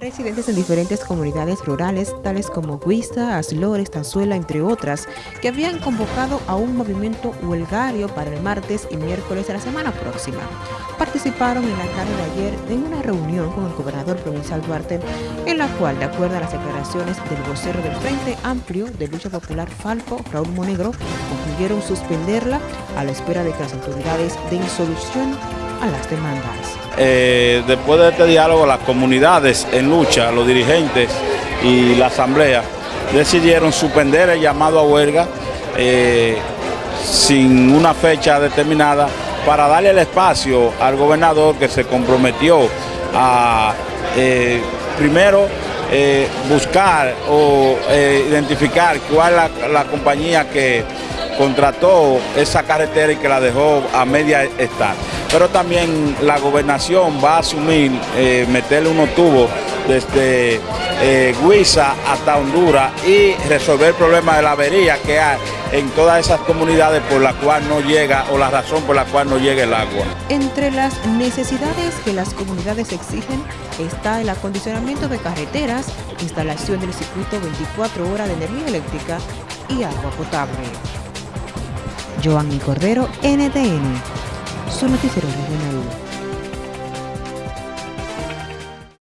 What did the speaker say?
Residentes en diferentes comunidades rurales, tales como Guista, Aslores, Tanzuela, entre otras, que habían convocado a un movimiento huelgario para el martes y miércoles de la semana próxima, participaron en la tarde de ayer en una reunión con el gobernador provincial Duarte, en la cual, de acuerdo a las declaraciones del vocero del Frente Amplio de Lucha Popular Falco, Raúl Monegro, concluyeron suspenderla a la espera de que las autoridades den solución a las demandas. Eh, después de este diálogo, las comunidades en lucha, los dirigentes y la asamblea decidieron suspender el llamado a huelga eh, sin una fecha determinada para darle el espacio al gobernador que se comprometió a eh, primero buscar o identificar cuál es la compañía que contrató esa carretera y que la dejó a media estar pero también la gobernación va a asumir eh, meterle unos tubos desde eh, Huiza hasta Honduras y resolver el problema de la avería que hay en todas esas comunidades por la cual no llega o la razón por la cual no llega el agua. Entre las necesidades que las comunidades exigen está el acondicionamiento de carreteras, instalación del circuito 24 horas de energía eléctrica y agua potable. Joanny Cordero, NTN su noticiero regional.